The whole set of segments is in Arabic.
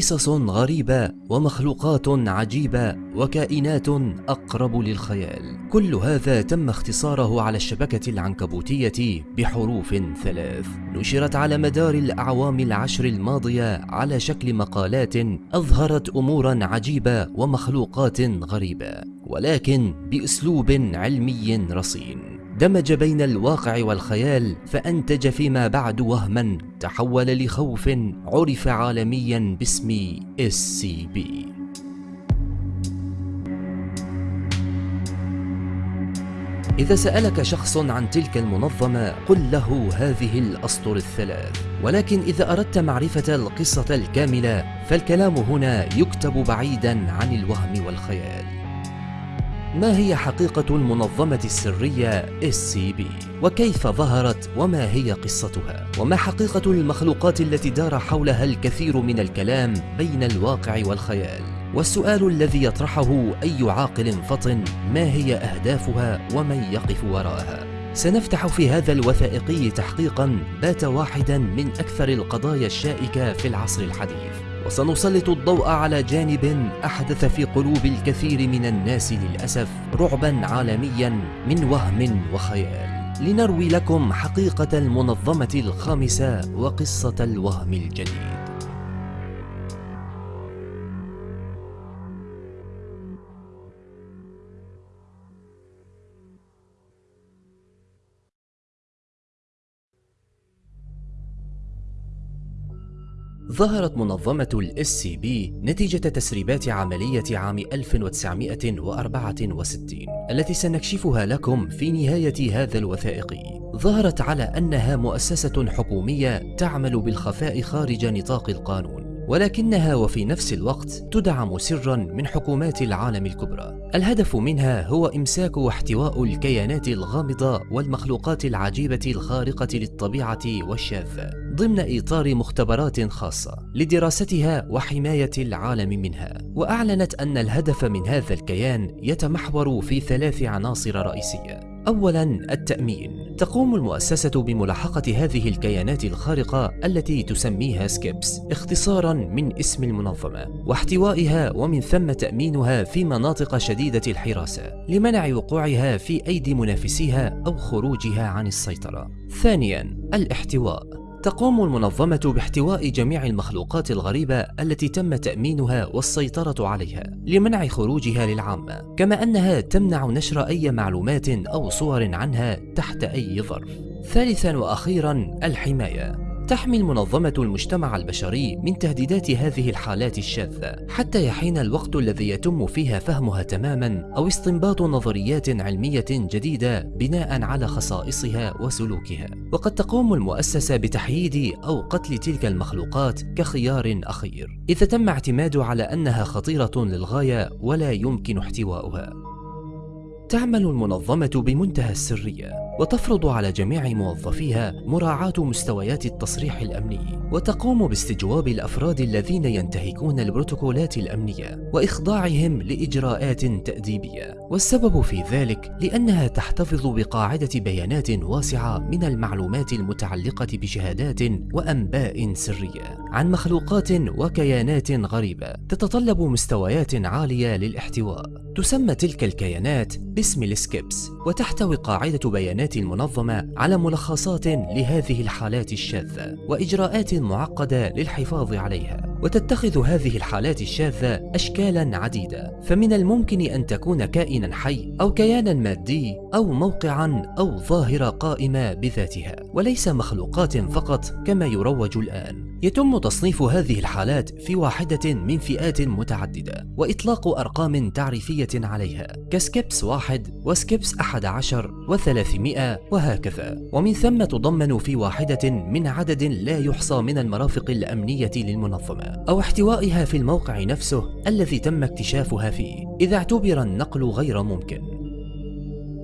قصص غريبة ومخلوقات عجيبة وكائنات أقرب للخيال. كل هذا تم اختصاره على الشبكة العنكبوتية بحروف ثلاث. نشرت على مدار الأعوام العشر الماضية على شكل مقالات أظهرت أمورا عجيبة ومخلوقات غريبة ولكن بأسلوب علمي رصين. دمج بين الواقع والخيال فأنتج فيما بعد وهما تحول لخوف عرف عالميا باسم SCP إذا سألك شخص عن تلك المنظمة قل له هذه الأسطر الثلاث. ولكن إذا أردت معرفة القصة الكاملة فالكلام هنا يكتب بعيدا عن الوهم والخيال. ما هي حقيقة المنظمة السرية SCP؟ وكيف ظهرت وما هي قصتها؟ وما حقيقة المخلوقات التي دار حولها الكثير من الكلام بين الواقع والخيال؟ والسؤال الذي يطرحه أي عاقل فطن ما هي أهدافها ومن يقف وراءها؟ سنفتح في هذا الوثائقي تحقيقا بات واحدا من أكثر القضايا الشائكة في العصر الحديث وسنسلط الضوء على جانب أحدث في قلوب الكثير من الناس للأسف رعبا عالميا من وهم وخيال. لنروي لكم حقيقة المنظمة الخامسة وقصة الوهم الجديد. ظهرت منظمة ال SCP نتيجة تسريبات عملية عام 1964 التي سنكشفها لكم في نهاية هذا الوثائقي. ظهرت على أنها مؤسسة حكومية تعمل بالخفاء خارج نطاق القانون. ولكنها وفي نفس الوقت تدعم سرا من حكومات العالم الكبرى. الهدف منها هو إمساك واحتواء الكيانات الغامضة والمخلوقات العجيبة الخارقة للطبيعة والشاذة ضمن إطار مختبرات خاصة لدراستها وحماية العالم منها. وأعلنت أن الهدف من هذا الكيان يتمحور في ثلاث عناصر رئيسية. أولا التأمين. تقوم المؤسسة بملاحقة هذه الكيانات الخارقة التي تسميها سكيبس اختصارا من اسم المنظمة واحتوائها ومن ثم تأمينها في مناطق شديدة الحراسة لمنع وقوعها في أيدي منافسيها أو خروجها عن السيطرة. ثانيا الاحتواء. تقوم المنظمة باحتواء جميع المخلوقات الغريبة التي تم تأمينها والسيطرة عليها لمنع خروجها للعامة كما أنها تمنع نشر أي معلومات أو صور عنها تحت أي ظرف. ثالثا وأخيرا الحماية. تحمي المنظمة المجتمع البشري من تهديدات هذه الحالات الشاذة حتى يحين الوقت الذي يتم فيها فهمها تماما أو استنباط نظريات علمية جديدة بناء على خصائصها وسلوكها. وقد تقوم المؤسسة بتحييد أو قتل تلك المخلوقات كخيار أخير إذا تم اعتماد على أنها خطيرة للغاية ولا يمكن احتوائها تعمل المنظمة بمنتهى السرية. وتفرض على جميع موظفيها مراعاة مستويات التصريح الأمني وتقوم باستجواب الأفراد الذين ينتهكون البروتوكولات الأمنية وإخضاعهم لإجراءات تأديبية. والسبب في ذلك لأنها تحتفظ بقاعدة بيانات واسعة من المعلومات المتعلقة بشهادات وأنباء سرية عن مخلوقات وكيانات غريبة تتطلب مستويات عالية للاحتواء. تسمى تلك الكيانات باسم السكيبس وتحتوي قاعدة بيانات المنظمة على ملخصات لهذه الحالات الشاذة وإجراءات معقدة للحفاظ عليها. وتتخذ هذه الحالات الشاذة أشكالا عديدة. فمن الممكن أن تكون كائنا حي أو كيانا مادي أو موقعا أو ظاهرة قائمة بذاتها وليس مخلوقات فقط كما يروج الآن. يتم تصنيف هذه الحالات في واحدة من فئات متعددة وإطلاق أرقام تعريفية عليها. كسكيبس واحد وسكيبس أحد عشر وثلاثمائة وهكذا. ومن ثم تضمن في واحدة من عدد لا يحصى من المرافق الأمنية للمنظمة. أو احتوائها في الموقع نفسه الذي تم اكتشافها فيه. إذا اعتبر النقل غير ممكن.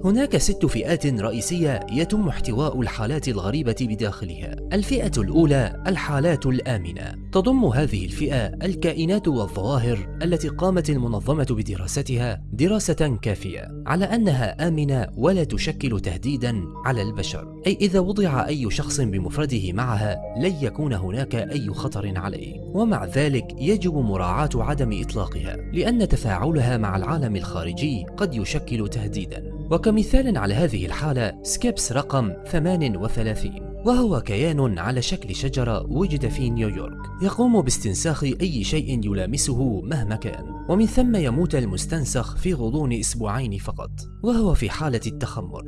هناك ست فئات رئيسية يتم احتواء الحالات الغريبة بداخلها. الفئة الأولى الحالات الآمنة. تضم هذه الفئة الكائنات والظواهر التي قامت المنظمة بدراستها دراسة كافية على أنها آمنة ولا تشكل تهديدا على البشر. أي إذا وضع أي شخص بمفرده معها لن يكون هناك أي خطر عليه. ومع ذلك يجب مراعاة عدم إطلاقها لأن تفاعلها مع العالم الخارجي قد يشكل تهديدا. وكمثال على هذه الحالة SCP رقم 38 وهو كيان على شكل شجرة وجد في نيويورك. يقوم باستنساخ أي شيء يلامسه مهما كان. ومن ثم يموت المستنسخ في غضون أسبوعين فقط. وهو في حالة التخمر.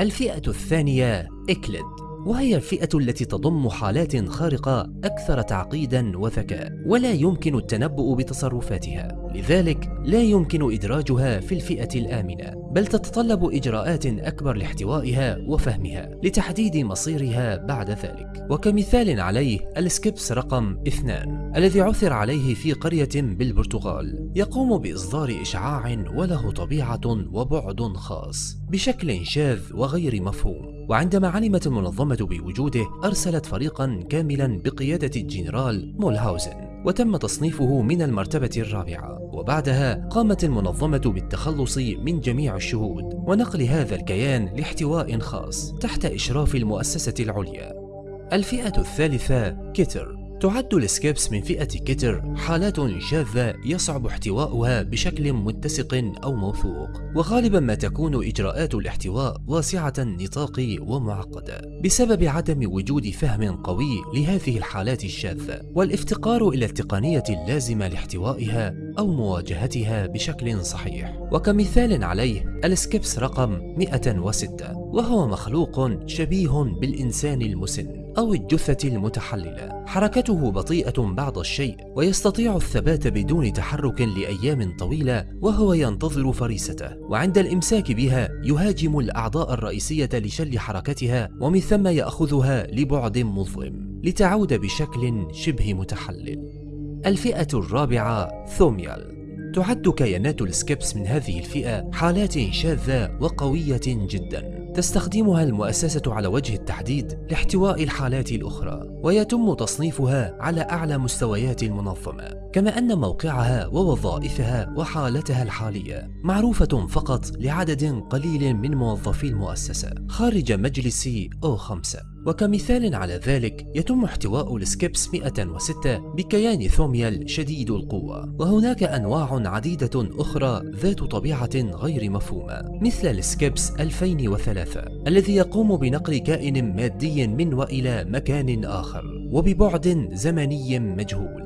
الفئة الثانية Euclid. وهي الفئة التي تضم حالات خارقة أكثر تعقيدا وذكاء ولا يمكن التنبؤ بتصرفاتها. لذلك لا يمكن إدراجها في الفئة الآمنة. بل تتطلب إجراءات أكبر لاحتوائها وفهمها لتحديد مصيرها بعد ذلك. وكمثال عليه ال SCP رقم اثنان الذي عثر عليه في قرية بالبرتغال. يقوم بإصدار إشعاع وله طبيعة وبعد خاص بشكل شاذ وغير مفهوم. وعندما علمت المنظمة بوجوده أرسلت فريقا كاملا بقيادة الجنرال مولهاوزن. وتم تصنيفه من المرتبة الرابعة وبعدها قامت المنظمة بالتخلص من جميع الشهود ونقل هذا الكيان لاحتواء خاص تحت إشراف المؤسسة العليا. الفئة الثالثة Keter تعد ال SCPs من فئة Keter حالات شاذة يصعب احتواؤها بشكل متسق أو موثوق. وغالبا ما تكون إجراءات الاحتواء واسعة النطاق ومعقدة. بسبب عدم وجود فهم قوي لهذه الحالات الشاذة والافتقار إلى التقنية اللازمة لاحتوائها أو مواجهتها بشكل صحيح. وكمثال عليه السكيبس رقم 106 وهو مخلوق شبيه بالإنسان المسن. أو الجثة المتحللة. حركته بطيئة بعض الشيء ويستطيع الثبات بدون تحرك لأيام طويلة وهو ينتظر فريسته. وعند الإمساك بها يهاجم الأعضاء الرئيسية لشل حركتها ومن ثم يأخذها لبعد مظلم. لتعود بشكل شبه متحلل. الفئة الرابعة Thaumiel. تعد كيانات ال SCP من هذه الفئة حالات شاذة وقوية جداً. تستخدمها المؤسسة على وجه التحديد لاحتواء الحالات الأخرى ويتم تصنيفها على أعلى مستويات المنظمة. كما أن موقعها ووظائفها وحالتها الحالية معروفة فقط لعدد قليل من موظفي المؤسسة خارج مجلس O5 وكمثال على ذلك يتم احتواء ال SCP 106 بكيان Thaumiel شديد القوة. وهناك أنواع عديدة أخرى ذات طبيعة غير مفهومة مثل ال SCP 2003 الذي يقوم بنقل كائن مادي من وإلى مكان آخر وببعد زمني مجهول.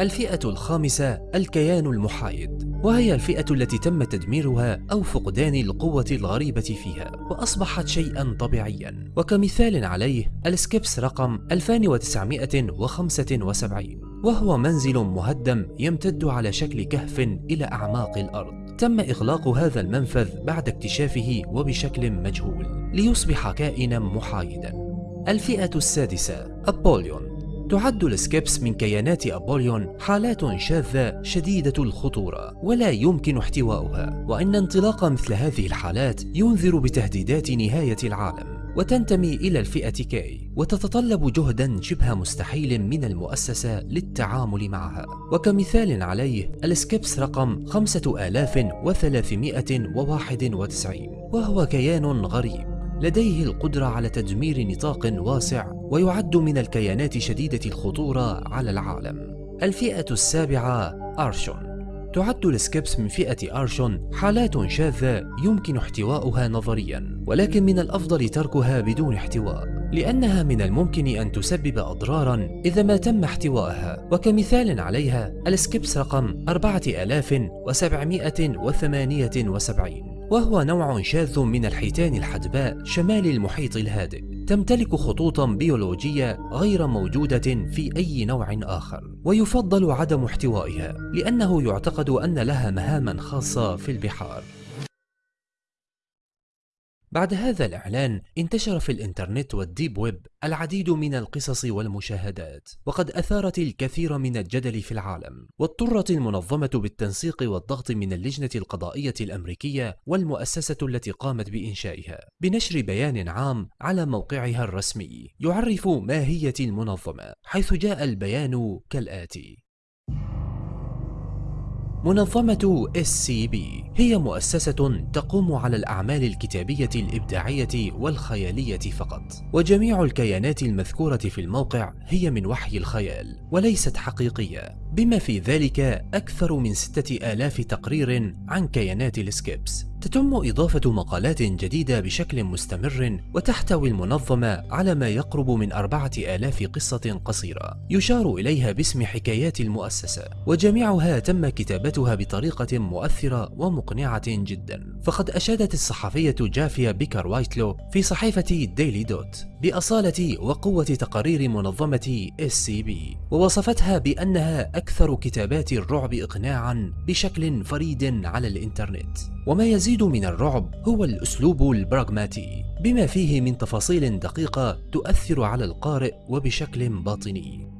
الفئة الخامسة الكيان المحايد وهي الفئة التي تم تدميرها أو فقدان القوة الغريبة فيها وأصبحت شيئا طبيعيا. وكمثال عليه السكيبس رقم 2975 وهو منزل مهدم يمتد على شكل كهف إلى أعماق الأرض. تم إغلاق هذا المنفذ بعد اكتشافه وبشكل مجهول ليصبح كائنا محايدا. الفئة السادسة Apollyon. تعد ال SCPs من كيانات Apollyon حالات شاذة شديدة الخطورة ولا يمكن احتواؤها وأن انطلاق مثل هذه الحالات ينذر بتهديدات نهاية العالم وتنتمي إلى الفئة K وتتطلب جهدا شبه مستحيل من المؤسسة للتعامل معها. وكمثال عليه ال SCP رقم 5391 وهو كيان غريب. لديه القدرة على تدمير نطاق واسع ويعد من الكيانات شديدة الخطورة على العالم. الفئة السابعة Archon. تعد ال SCPs من فئة Archon حالات شاذة يمكن احتواؤها نظريا ولكن من الأفضل تركها بدون احتواء لأنها من الممكن أن تسبب أضرارا إذا ما تم احتوائها وكمثال عليها ال SCP رقم 4778 وهو نوع شاذ من الحيتان الحدباء شمال المحيط الهادئ تمتلك خطوطا بيولوجية غير موجودة في أي نوع آخر. ويفضل عدم احتوائها لأنه يعتقد أن لها مهاما خاصة في البحار. بعد هذا الإعلان انتشر في الإنترنت والديب ويب العديد من القصص والمشاهدات وقد أثارت الكثير من الجدل في العالم واضطرت المنظمة بالتنسيق والضغط من اللجنة القضائية الأمريكية والمؤسسة التي قامت بإنشائها بنشر بيان عام على موقعها الرسمي يعرف ماهية المنظمة حيث جاء البيان كالآتي. منظمة SCP هي مؤسسة تقوم على الأعمال الكتابية الإبداعية والخيالية فقط. وجميع الكيانات المذكورة في الموقع هي من وحي الخيال وليست حقيقية. بما في ذلك أكثر من ستة آلاف تقرير عن كيانات ال SCP. تتم إضافة مقالات جديدة بشكل مستمر وتحتوي المنظمة على ما يقرب من أربعة آلاف قصة قصيرة يشار إليها باسم حكايات المؤسسة وجميعها تم كتابتها بطريقة مؤثرة ومقنعة جدا. فقد أشادت الصحفية جافيا بيكر وايتلو في صحيفة ديلي دوت بأصالة وقوة تقارير منظمة SCB ووصفتها بأنها أكثر كتابات الرعب إقناعا بشكل فريد على الإنترنت. وما يزيد من الرعب هو الأسلوب البراغماتي بما فيه من تفاصيل دقيقة تؤثر على القارئ وبشكل باطني.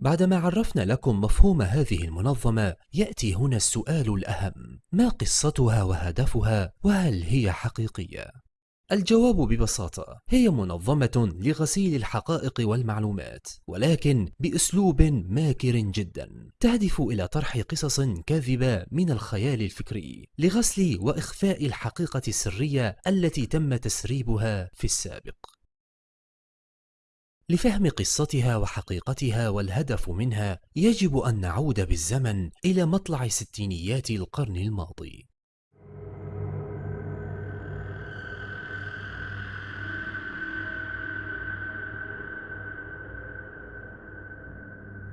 بعدما عرفنا لكم مفهوم هذه المنظمة يأتي هنا السؤال الأهم. ما قصتها وهدفها؟ وهل هي حقيقية؟ الجواب ببساطة هي منظمة لغسيل الحقائق والمعلومات ولكن بأسلوب ماكر جدا تهدف إلى طرح قصص كاذبة من الخيال الفكري لغسل وإخفاء الحقيقة السرية التي تم تسريبها في السابق. لفهم قصتها وحقيقتها والهدف منها يجب أن نعود بالزمن إلى مطلع ستينيات القرن الماضي.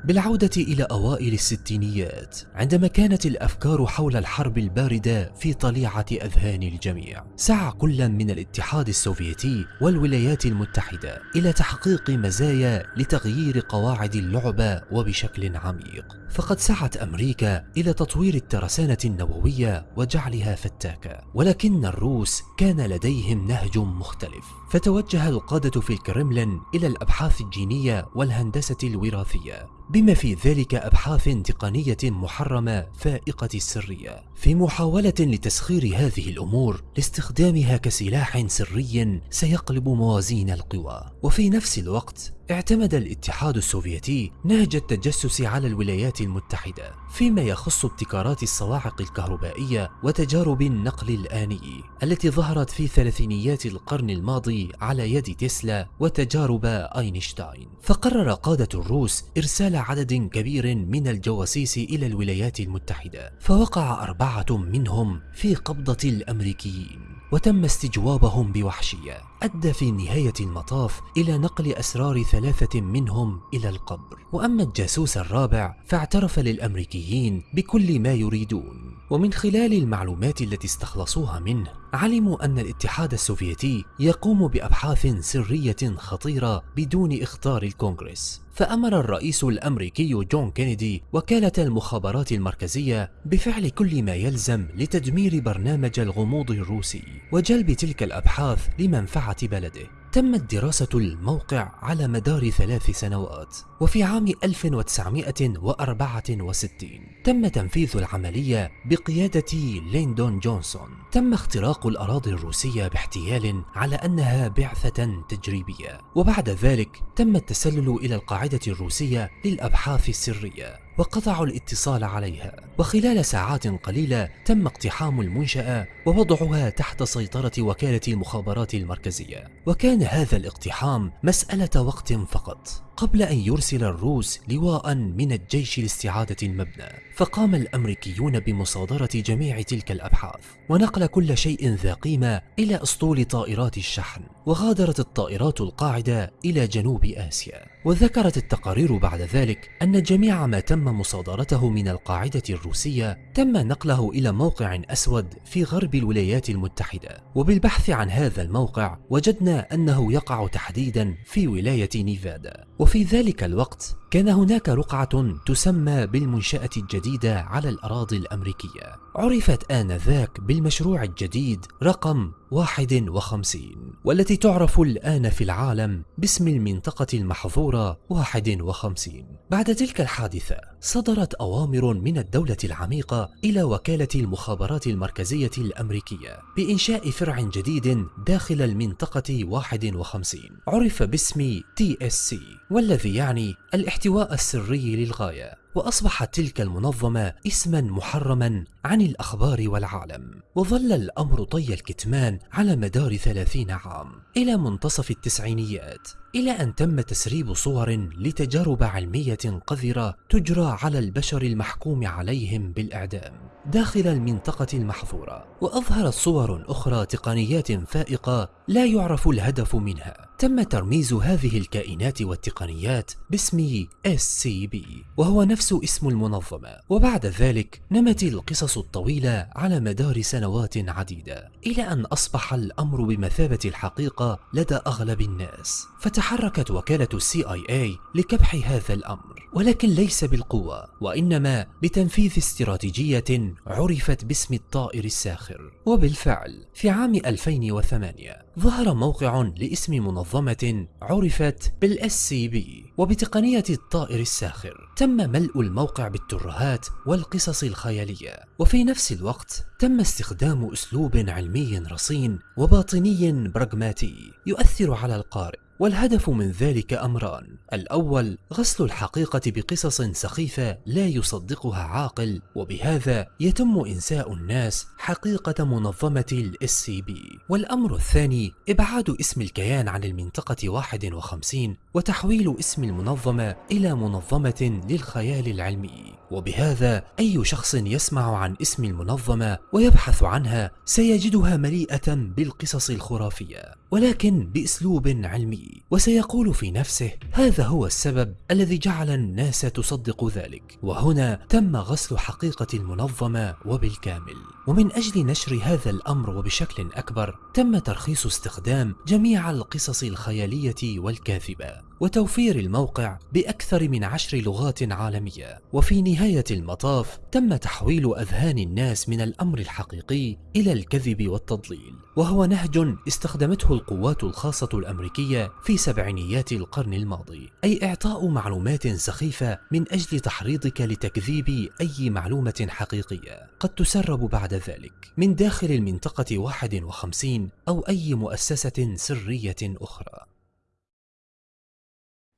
بالعودة إلى أوائل الستينيات عندما كانت الأفكار حول الحرب الباردة في طليعة أذهان الجميع سعى كل من الاتحاد السوفيتي والولايات المتحدة إلى تحقيق مزايا لتغيير قواعد اللعبة وبشكل عميق. فقد سعت أمريكا إلى تطوير الترسانة النووية وجعلها فتاكة ولكن الروس كان لديهم نهج مختلف. فتوجه القادة في الكرملين إلى الأبحاث الجينية والهندسة الوراثية بما في ذلك أبحاث تقنية محرمة فائقة السرية في محاولة لتسخير هذه الأمور لاستخدامها كسلاح سري سيقلب موازين القوى. وفي نفس الوقت اعتمد الاتحاد السوفيتي نهج التجسس على الولايات المتحدة فيما يخص ابتكارات الصواعق الكهربائية وتجارب النقل الآني التي ظهرت في ثلاثينيات القرن الماضي على يد تسلا وتجارب أينشتاين. فقرر قادة الروس إرسال عدد كبير من الجواسيس إلى الولايات المتحدة فوقع أربعة منهم في قبضة الأمريكيين وتم استجوابهم بوحشية. أدى في نهاية المطاف إلى نقل أسرار ثلاثة منهم إلى القبر. وأما الجاسوس الرابع فاعترف للأمريكيين بكل ما يريدون. ومن خلال المعلومات التي استخلصوها منه علموا أن الاتحاد السوفيتي يقوم بأبحاث سرية خطيرة بدون إخطار الكونغرس. فأمر الرئيس الأمريكي جون كينيدي وكالة المخابرات المركزية بفعل كل ما يلزم لتدمير برنامج الغموض الروسي وجلب تلك الأبحاث لمنفعة بلده. تمت دراسة الموقع على مدار ثلاث سنوات وفي عام 1964 تم تنفيذ العملية بقيادة ليندون جونسون. تم اختراق الأراضي الروسية باحتيال على أنها بعثة تجريبية. وبعد ذلك تم التسلل إلى القاعدة الروسية للأبحاث السرية. وقطعوا الاتصال عليها. وخلال ساعات قليلة تم اقتحام المنشأة ووضعها تحت سيطرة وكالة المخابرات المركزية. وكان هذا الاقتحام مسألة وقت فقط قبل أن يرسل الروس لواء من الجيش لاستعادة المبنى. فقام الأمريكيون بمصادرة جميع تلك الأبحاث ونقل كل شيء ذا قيمة إلى أسطول طائرات الشحن. وغادرت الطائرات القاعدة إلى جنوب آسيا. وذكرت التقارير بعد ذلك أن جميع ما تم مصادرته من القاعدة الروسية تم نقله إلى موقع أسود في غرب الولايات المتحدة. وبالبحث عن هذا الموقع وجدنا أنه يقع تحديدا في ولاية نيفادا. وفي ذلك الوقت كان هناك رقعة تسمى بالمنشأة الجديدة على الأراضي الأمريكية. عرفت آنذاك بالمشروع الجديد رقم 51 والتي تعرف الآن في العالم باسم المنطقة المحظورة 51 بعد تلك الحادثة صدرت أوامر من الدولة العميقة إلى وكالة المخابرات المركزية الأمريكية بإنشاء فرع جديد داخل المنطقة 51 عرف باسم TSC والذي يعني الاحتواء السري للغاية. وأصبحت تلك المنظمة اسما محرما عن الأخبار والعالم وظل الأمر طي الكتمان على مدار ثلاثين عام إلى منتصف التسعينيات. إلى أن تم تسريب صور لتجارب علمية قذرة تجرى على البشر المحكوم عليهم بالإعدام داخل المنطقة المحظورة. وأظهرت صور أخرى تقنيات فائقة لا يعرف الهدف منها. تم ترميز هذه الكائنات والتقنيات باسم SCP وهو نفس اسم المنظمة. وبعد ذلك نمت القصص الطويلة على مدار سنوات عديدة إلى أن أصبح الأمر بمثابة الحقيقة لدى أغلب الناس. فتحركت وكالة ال CIA لكبح هذا الأمر ولكن ليس بالقوة وإنما بتنفيذ استراتيجية عرفت باسم الطائر الساخر. وبالفعل في عام 2008 ظهر موقع لاسم منظمة عرفت بال SCP وبتقنية الطائر الساخر. تم ملء الموقع بالترهات والقصص الخيالية وفي نفس الوقت تم استخدام أسلوب علمي رصين وباطني براغماتي يؤثر على القارئ. والهدف من ذلك أمران. الأول غسل الحقيقة بقصص سخيفة لا يصدقها عاقل وبهذا يتم إنساء الناس حقيقة منظمة ال SCP والأمر الثاني إبعاد اسم الكيان عن المنطقة 51 وتحويل اسم المنظمة إلى منظمة للخيال العلمي. وبهذا أي شخص يسمع عن اسم المنظمة ويبحث عنها سيجدها مليئة بالقصص الخرافية ولكن بأسلوب علمي. وسيقول في نفسه هذا هو السبب الذي جعل الناس تصدق ذلك. وهنا تم غسل حقيقة المنظمة وبالكامل. ومن أجل نشر هذا الأمر وبشكل أكبر تم ترخيص استخدام جميع القصص الخيالية والكاذبة. وتوفير الموقع بأكثر من عشر لغات عالمية. وفي نهاية المطاف تم تحويل أذهان الناس من الأمر الحقيقي إلى الكذب والتضليل. وهو نهج استخدمته القوات الخاصة الأمريكية في سبعينيات القرن الماضي. أي إعطاء معلومات سخيفة من أجل تحريضك لتكذيب أي معلومة حقيقية. قد تسرب بعد ذلك من داخل المنطقة 51 أو أي مؤسسة سرية أخرى.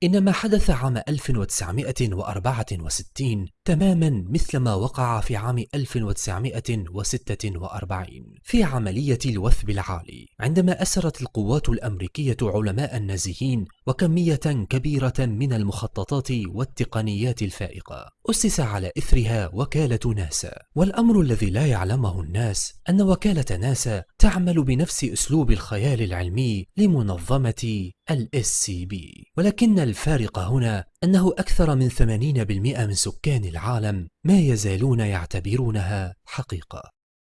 إن ما حدث عام 1964 تماما مثل ما وقع في عام 1946 في عملية الوثب العالي عندما أسرت القوات الأمريكية علماء النازيين وكمية كبيرة من المخططات والتقنيات الفائقة. أسس على إثرها وكالة ناسا والأمر الذي لا يعلمه الناس أن وكالة ناسا تعمل بنفس أسلوب الخيال العلمي لمنظمة ال SCB ولكن الفارق هنا أنه أكثر من 80% من سكان العالم ما يزالون يعتبرونها حقيقة.